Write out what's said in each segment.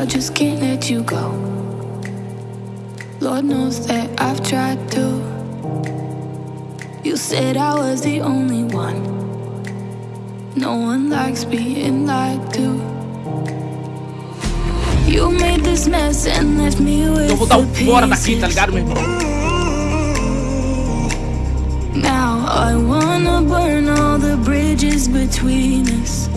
I just can't let you go. Lord knows that I've tried to. You said I was the only one. No one likes being lied to. You made this mess and left me with. Eu? Now I wanna burn all the bridges between us.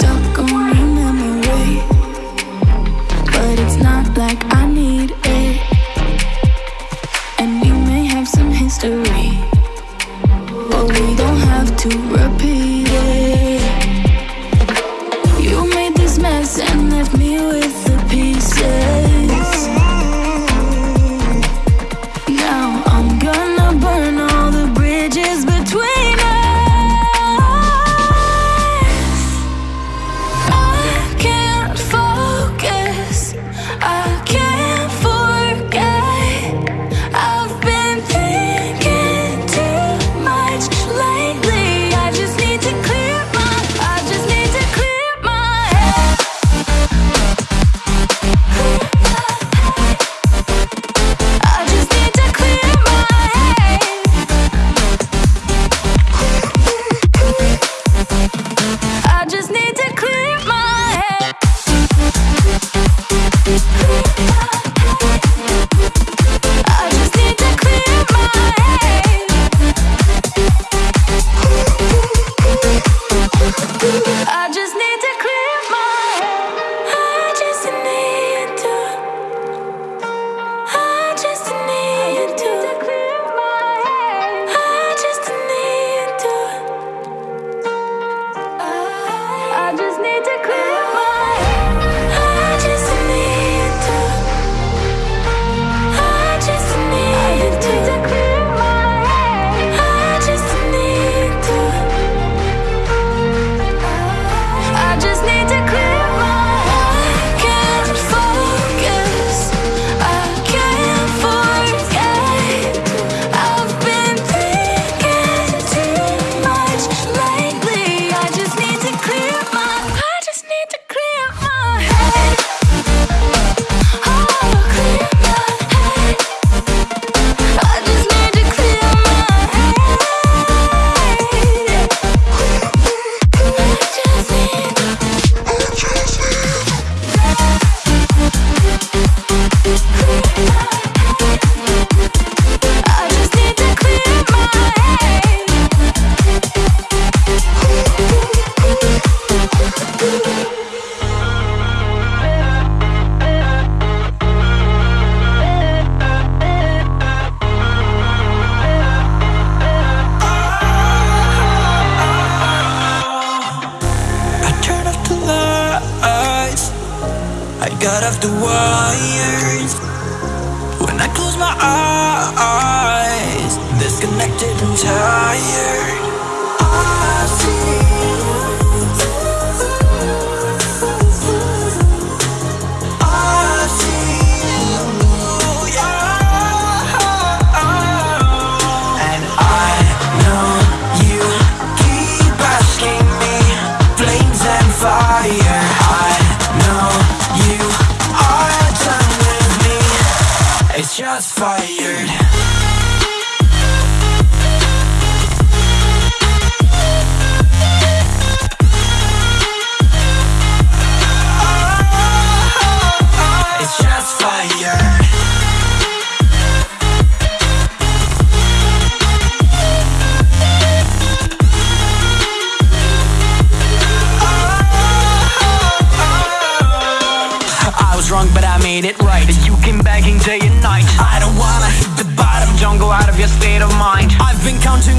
Don't of the wire. shots fired.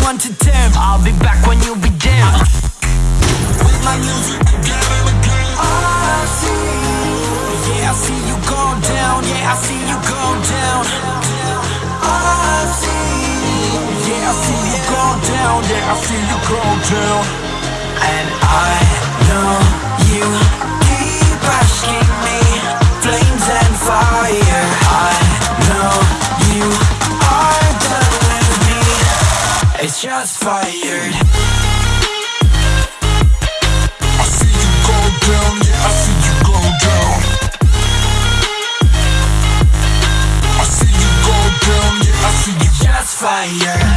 want to shots fired. I see you go down, yeah, I see you go down. I see you go down, yeah, I see you Shots fired.